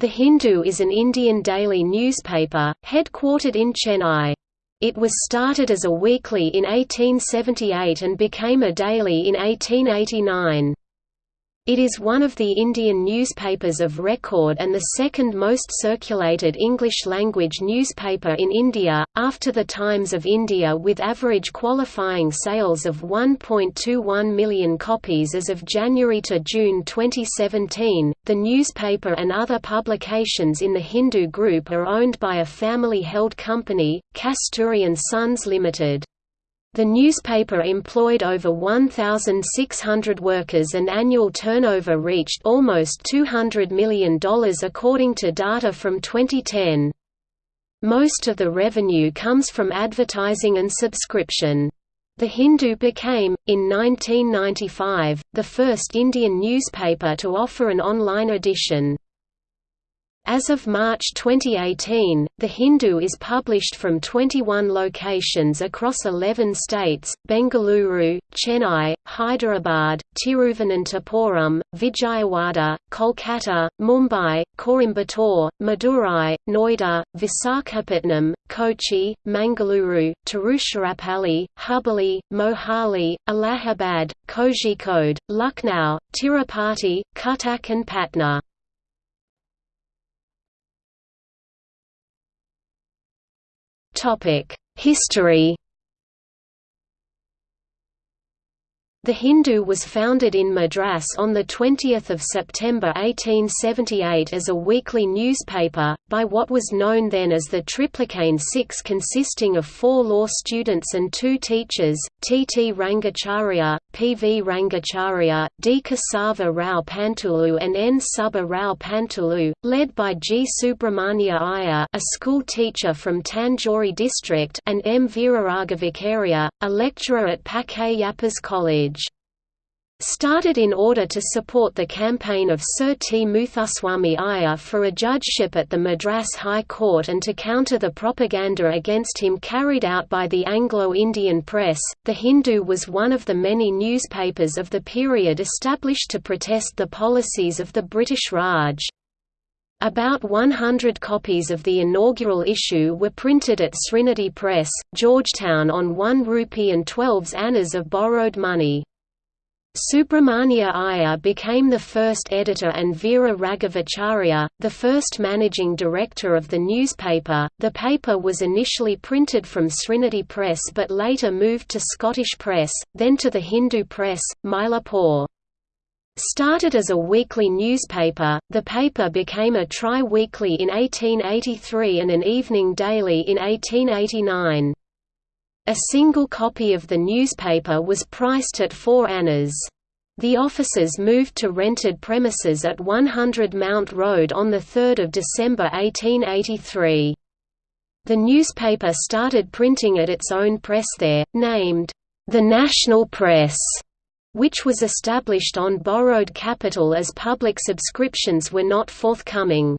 The Hindu is an Indian daily newspaper, headquartered in Chennai. It was started as a weekly in 1878 and became a daily in 1889. It is one of the Indian newspapers of record and the second most circulated English-language newspaper in India, after The Times of India with average qualifying sales of 1.21 million copies as of January to June 2017. The newspaper and other publications in the Hindu group are owned by a family-held company, Kasturi and Sons Limited. The newspaper employed over 1,600 workers and annual turnover reached almost $200 million according to data from 2010. Most of the revenue comes from advertising and subscription. The Hindu became, in 1995, the first Indian newspaper to offer an online edition. As of March 2018, The Hindu is published from 21 locations across 11 states, Bengaluru, Chennai, Hyderabad, Tiruvananthapuram, Vijayawada, Kolkata, Mumbai, Coimbatore, Madurai, Noida, Visakhapatnam, Kochi, Mangaluru, Tiruchirappalli, Hubballi, Mohali, Allahabad, Kozhikode, Lucknow, Tirupati, Cuttack and Patna. History The Hindu was founded in Madras on 20 September 1878 as a weekly newspaper, by what was known then as the Triplicane Six consisting of four law students and two teachers, T. T. Rangacharya, P. V. Rangacharya, D. Kesava Rao Pantulu and N. Subba Rao Pantulu, led by G. Subramania Iyer a school teacher from Tanjore district and M. Veeraraghavacharya, a lecturer at Pachaiyappa's College. Started in order to support the campaign of Sir T. Muthuswami Iyer for a judgeship at the Madras High Court and to counter the propaganda against him carried out by the Anglo-Indian press, The Hindu was one of the many newspapers of the period established to protest the policies of the British Raj. About 100 copies of the inaugural issue were printed at Srinidhi Press, Georgetown on 1 rupee and 12 annas of borrowed money. Subramania Iyer became the first editor and Veera Raghavacharya, the first managing director of the newspaper. The paper was initially printed from Srinidhi Press but later moved to Scottish Press, then to the Hindu Press, Mylapore. Started as a weekly newspaper, the paper became a tri-weekly in 1883 and an evening daily in 1889. A single copy of the newspaper was priced at 4 annas. The offices moved to rented premises at 100 Mount Road on 3 December 1883. The newspaper started printing at its own press there, named, "'The National Press' which was established on borrowed capital as public subscriptions were not forthcoming.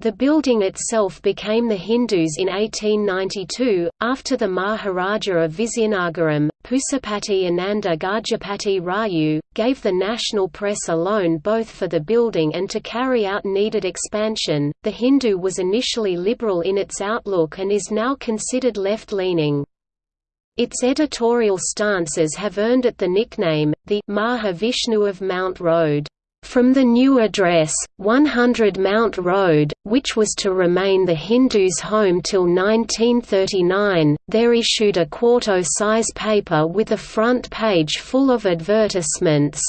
The building itself became the Hindus in 1892, after the Maharaja of Vizianagaram, Pusapati Ananda Gajapati Raju, gave the national press a loan both for the building and to carry out needed expansion. The Hindu was initially liberal in its outlook and is now considered left leaning. Its editorial stances have earned it the nickname, the Maha Vishnu of Mount Road. From the new address, 100 Mount Road, which was to remain the Hindus' home till 1939, there issued a quarto-size paper with a front page full of advertisements,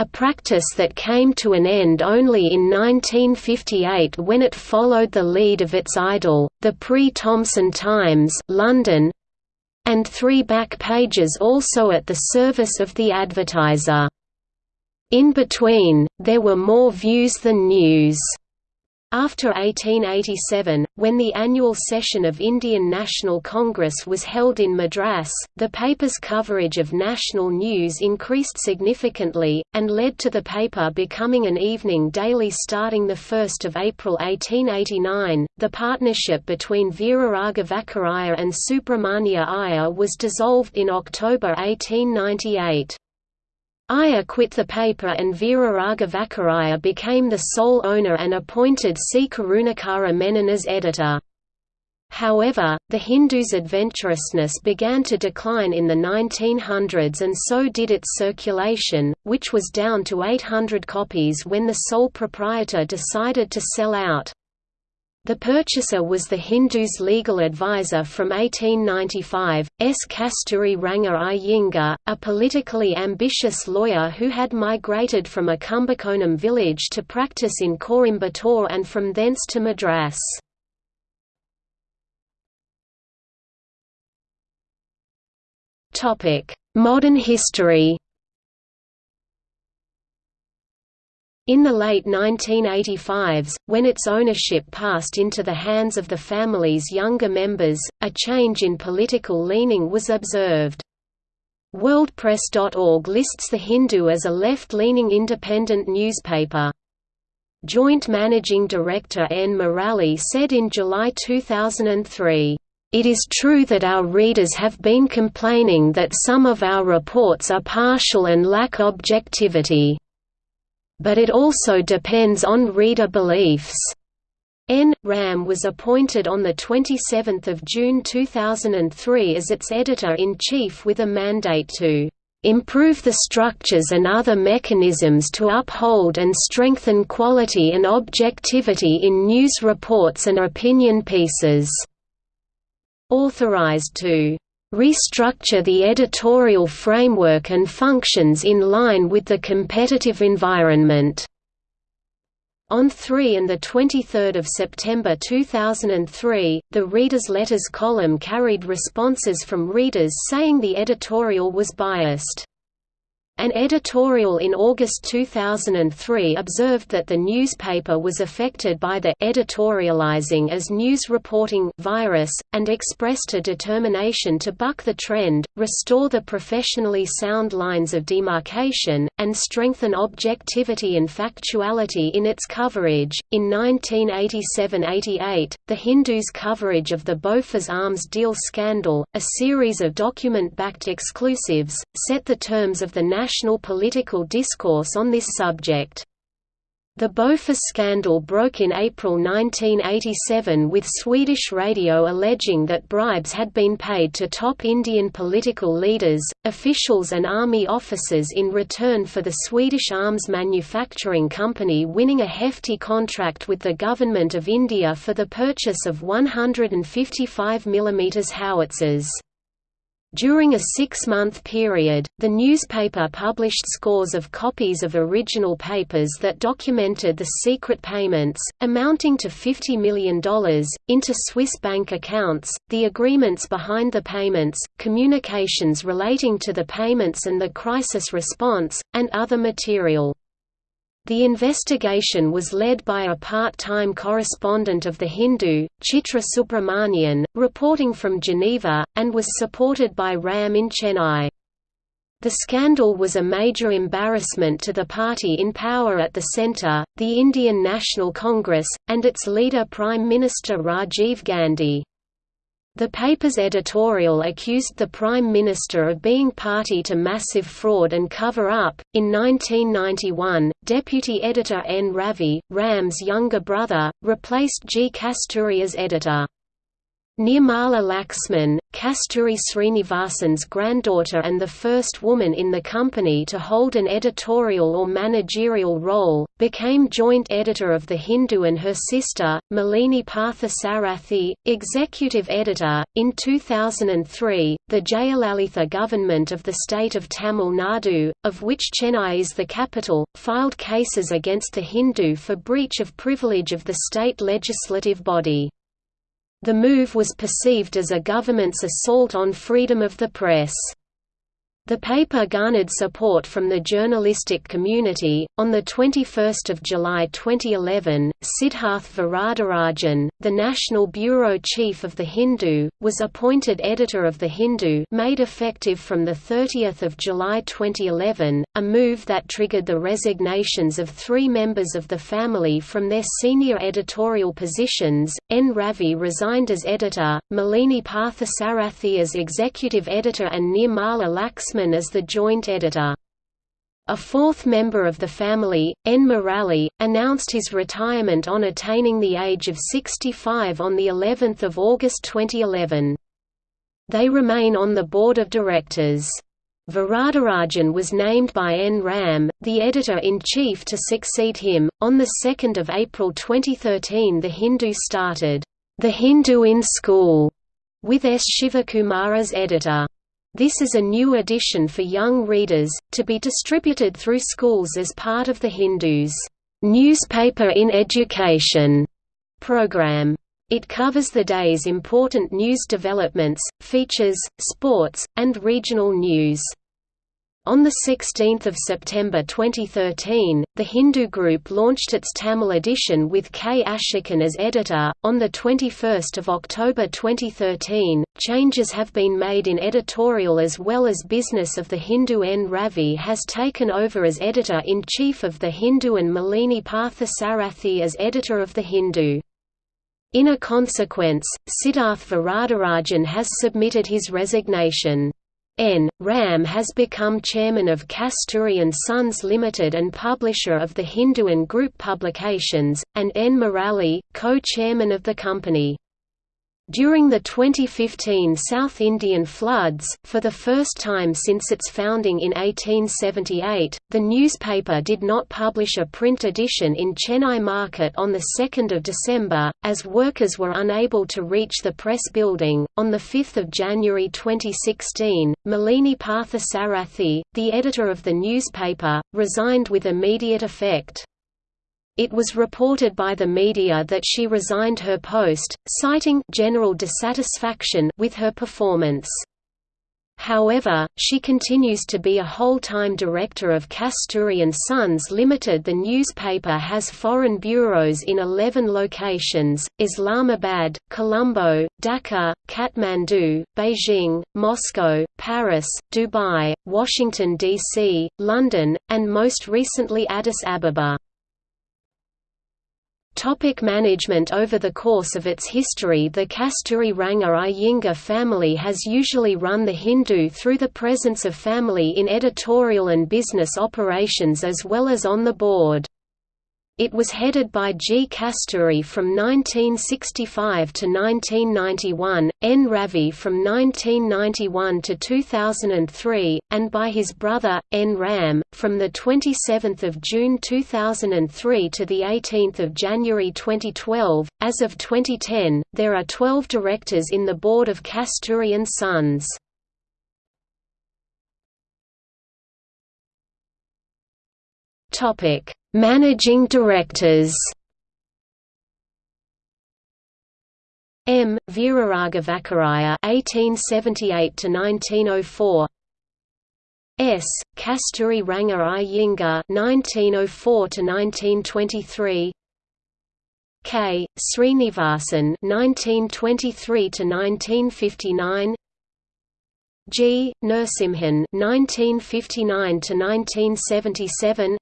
a practice that came to an end only in 1958 when it followed the lead of its idol, the Pre-Thomson Times London, and three back pages also at the service of the advertiser. In between, there were more views than news. After 1887, when the annual session of Indian National Congress was held in Madras, the paper's coverage of national news increased significantly, and led to the paper becoming an evening daily starting 1 April 1889. The partnership between Veeraraghavacharya and Subramania Iyer was dissolved in October 1898. Iyer quit the paper and Veera Raghavacharya became the sole owner and appointed C. Karunakara Menon as editor. However, the Hindu's adventurousness began to decline in the 1900s and so did its circulation, which was down to 800 copies when the sole proprietor decided to sell out. The purchaser was the Hindu's legal advisor from 1895, S. Kasturi Ranga Iyengar, a politically ambitious lawyer who had migrated from a Kumbakonam village to practice in Coimbatore and from thence to Madras. Modern history In the late 1985s, when its ownership passed into the hands of the family's younger members, a change in political leaning was observed. WorldPress.org lists The Hindu as a left-leaning independent newspaper. Joint Managing Director N. Murali said in July 2003, it is true that our readers have been complaining that some of our reports are partial and lack objectivity. But it also depends on reader beliefs. N. Ram was appointed on 27 June 2003 as its editor-in-chief with a mandate to improve the structures and other mechanisms to uphold and strengthen quality and objectivity in news reports and opinion pieces." authorized to restructure the editorial framework and functions in line with the competitive environment. On 3 and 23 September 2003, the Reader's Letters column carried responses from readers saying the editorial was biased. An editorial in August 2003 observed that the newspaper was affected by the editorializing as news reporting virus, and expressed a determination to buck the trend, restore the professionally sound lines of demarcation, and strengthen objectivity and factuality in its coverage. In 1987–88, The Hindu's coverage of the Bofors arms deal scandal, a series of document-backed exclusives, set the terms of the national national political discourse on this subject. The Bofors scandal broke in April 1987 with Swedish radio alleging that bribes had been paid to top Indian political leaders, officials and army officers in return for the Swedish arms manufacturing company winning a hefty contract with the Government of India for the purchase of 155 mm howitzers. During a six-month period, the newspaper published scores of copies of original papers that documented the secret payments, amounting to $50 million, into Swiss bank accounts, the agreements behind the payments, communications relating to the payments and the crisis response, and other material. The investigation was led by a part-time correspondent of The Hindu, Chitra Subramanian, reporting from Geneva, and was supported by Ram in Chennai. The scandal was a major embarrassment to the party in power at the centre, the Indian National Congress, and its leader Prime Minister Rajiv Gandhi. The paper's editorial accused the Prime Minister of being party to massive fraud and cover up. In 1991, deputy editor N. Ravi, Ram's younger brother, replaced G. Kasturi as editor. Nirmala Laxman, Kasturi Srinivasan's granddaughter and the first woman in the company to hold an editorial or managerial role, became joint editor of The Hindu and her sister, Malini Partha Sarathi, executive editor. In 2003, the Jayalalitha government of the state of Tamil Nadu, of which Chennai is the capital, filed cases against The Hindu for breach of privilege of the state legislative body. The move was perceived as a government's assault on freedom of the press. The paper garnered support from the journalistic community. On the 21st of July 2011, Siddharth Varadarajan, the National Bureau Chief of The Hindu, was appointed editor of The Hindu, made effective from the 30th of July 2011, a move that triggered the resignations of 3 members of the family from their senior editorial positions. N Ravi resigned as editor, Malini Parthasarathi as executive editor and Nirmala As the joint editor. A fourth member of the family, N. Murali, announced his retirement on attaining the age of 65 on the 11th of August 2011. They remain on the board of directors. Varadarajan was named by N. Ram, the editor-in-chief to succeed him. On 2 April 2013 The Hindu started, "'The Hindu in School' with S. Shivakumar as editor. This is a new edition for young readers, to be distributed through schools as part of the Hindus' newspaper in education program. It covers the day's important news developments, features, sports, and regional news. On 16 September 2013, the Hindu Group launched its Tamil edition with K. Ashokan as editor. On 21 October 2013, changes have been made in editorial as well as business of the Hindu N. Ravi has taken over as editor-in-chief of the Hindu and Malini Partha as editor of the Hindu. In a consequence, Siddharth Varadarajan has submitted his resignation. N. Ram has become chairman of Kasturi Sons Limited and publisher of the Hinduan Group publications, and N. Murali, co-chairman of the company. During the 2015 South Indian floods, for the first time since its founding in 1878, the newspaper did not publish a print edition in Chennai market on 2 December, as workers were unable to reach the press building. On 5 January 2016, Malini Partha the editor of the newspaper, resigned with immediate effect. It was reported by the media that she resigned her post, citing general dissatisfaction with her performance. However, she continues to be a whole-time director of Kasturi & Sons Limited. The newspaper has foreign bureaus in 11 locations, Islamabad, Colombo, Dhaka, Kathmandu, Beijing, Moscow, Paris, Dubai, Washington, D.C., London, and most recently Addis Ababa. Topic management Over the course of its history the Kasturi Ranga Iyengar family has usually run the Hindu through the presence of family in editorial and business operations as well as on the board. It was headed by G. Kasturi from 1965 to 1991, N. Ravi from 1991 to 2003, and by his brother, N. Ram, from 27 June 2003 to 18 January 2012. As of 2010, there are 12 directors in the board of Kasturi & Sons. Topic Managing Directors M. Veeraraghavacharya (1878–1904), S. Kasturi Ranga Iyengar (1904–1923), K. Srinivasan (1923–1959), G. Narasimhan (1959–1977).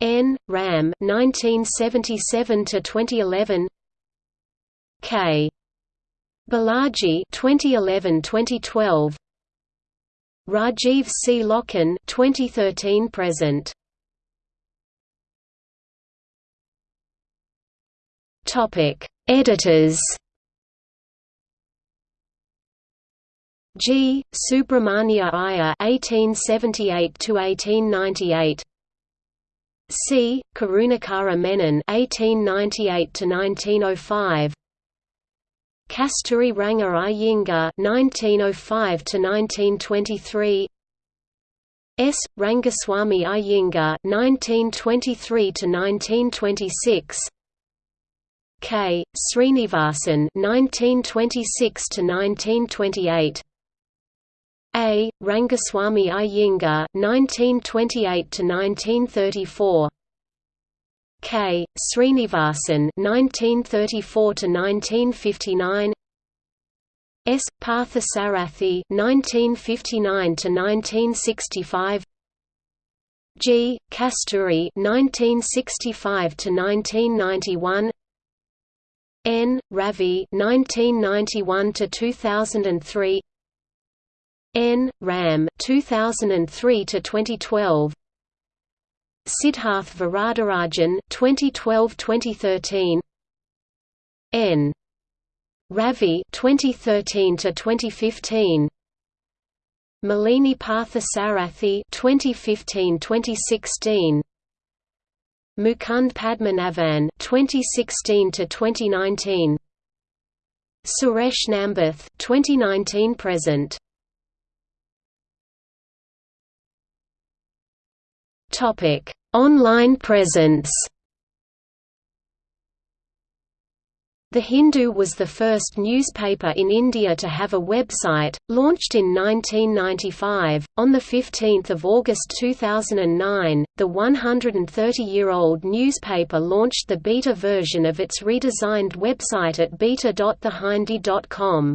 N. Ram 1977 to 2011 K. Balaji 2011-2012 Rajiv C. Lochan 2013 present Topic Editors G. Subramania Iyer 1878 to 1898 C. Karunakara Menon (1898–1905), Kasturi Ranga Iyengar (1905–1923), S. Rangaswamy Iyengar (1923–1926), K. Srinivasan (1926–1928). A. Rangaswamy Iyengar (1928–1934), K. Srinivasan (1934–1959), S. Parthasarathy (1959–1965), G. Kasturi (1965–1991). N. Ravi (1991–2003), N. Ram 2003 to 2012 Siddharth Varadarajan 2012-2013 N. Ravi 2013 to 2015 Malini Parthasarathi 2015-2016 Mukund Padmanabhan 2016 to 2019 Suresh Nambath 2019 present Topic Online presence The Hindu was the first newspaper in India to have a website, launched in 1995. On 15 August 2009, the 130-year-old newspaper launched the beta version of its redesigned website at beta.thehindu.com.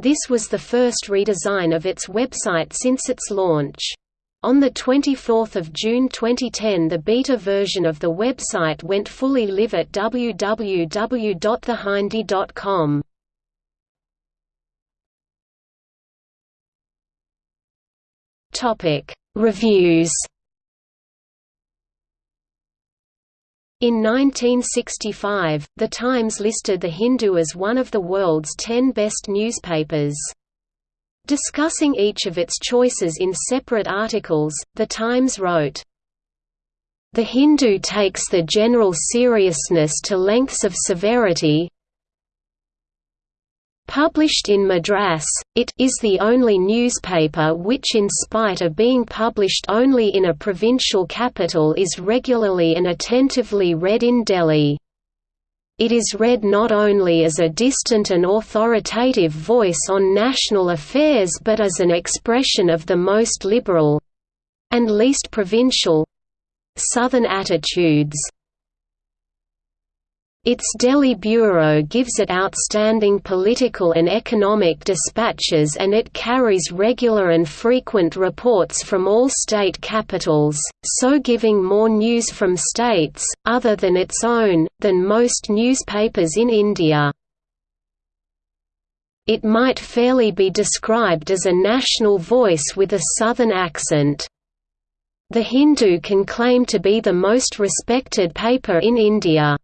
This was the first redesign of its website since its launch. On 24 June 2010 the beta version of the website went fully live at www.thehindu.com. Reviews In 1965, The Times listed The Hindu as one of the world's ten best newspapers. Discussing each of its choices in separate articles, The Times wrote, The Hindu takes the general seriousness to lengths of severity, Published in Madras, it is the only newspaper which in spite of being published only in a provincial capital is regularly and attentively read in Delhi. It is read not only as a distant and authoritative voice on national affairs but as an expression of the most liberal—and least provincial—southern attitudes. Its Delhi bureau gives it outstanding political and economic dispatches and it carries regular and frequent reports from all state capitals, so giving more news from states, other than its own, than most newspapers in India. It might fairly be described as a national voice with a southern accent. The Hindu can claim to be the most respected paper in India.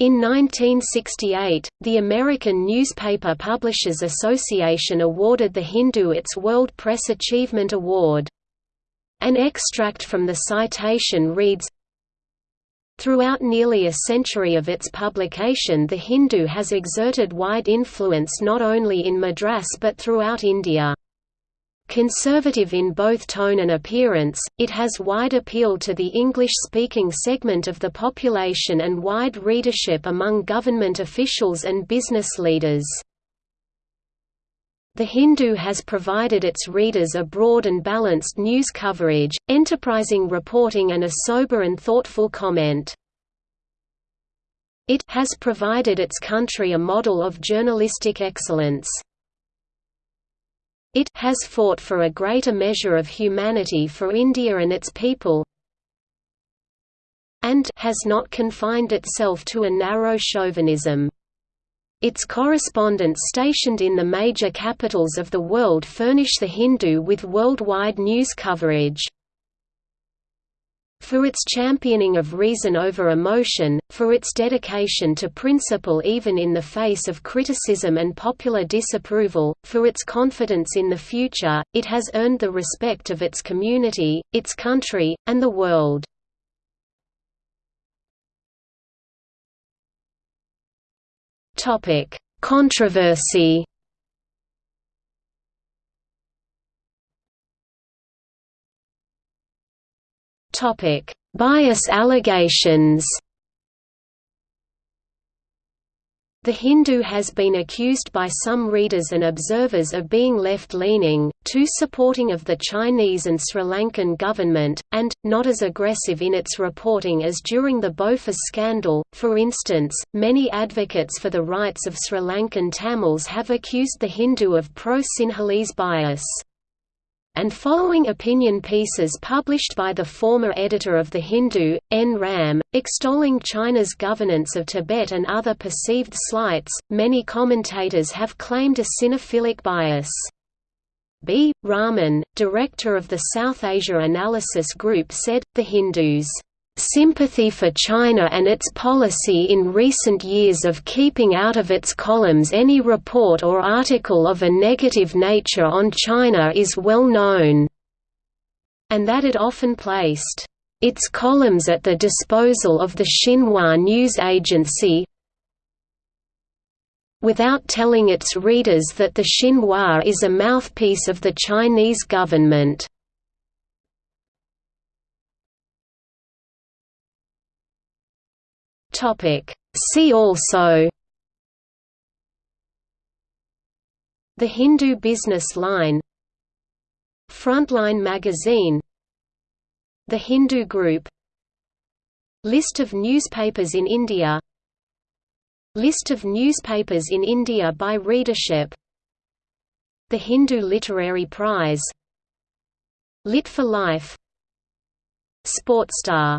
In 1968, the American Newspaper Publishers Association awarded The Hindu its World Press Achievement Award. An extract from the citation reads, Throughout nearly a century of its publication The Hindu has exerted wide influence not only in Madras but throughout India. Conservative in both tone and appearance, it has wide appeal to the English-speaking segment of the population and wide readership among government officials and business leaders. The Hindu has provided its readers a broad and balanced news coverage, enterprising reporting and a sober and thoughtful comment. It has provided its country a model of journalistic excellence. It has fought for a greater measure of humanity for India and its people and has not confined itself to a narrow chauvinism. Its correspondents stationed in the major capitals of the world furnish the Hindu with worldwide news coverage for its championing of reason over emotion, for its dedication to principle even in the face of criticism and popular disapproval, for its confidence in the future, it has earned the respect of its community, its country, and the world. Controversy Topic: Bias allegations. The Hindu has been accused by some readers and observers of being left-leaning, too supporting of the Chinese and Sri Lankan government, and, not as aggressive in its reporting as during the Bofors scandal. For instance, many advocates for the rights of Sri Lankan Tamils have accused the Hindu of pro-Sinhalese bias and following opinion pieces published by the former editor of The Hindu, N. Ram, extolling China's governance of Tibet and other perceived slights, many commentators have claimed a sinophilic bias. B. Raman, director of the South Asia Analysis Group said, the Hindus' sympathy for China and its policy in recent years of keeping out of its columns any report or article of a negative nature on China is well known, and that it often placed its columns at the disposal of the Xinhua news agency without telling its readers that the Xinhua is a mouthpiece of the Chinese government. See also The Hindu Business Line Frontline Magazine The Hindu Group List of newspapers in India List of newspapers in India by readership The Hindu Literary Prize Lit for Life Sportstar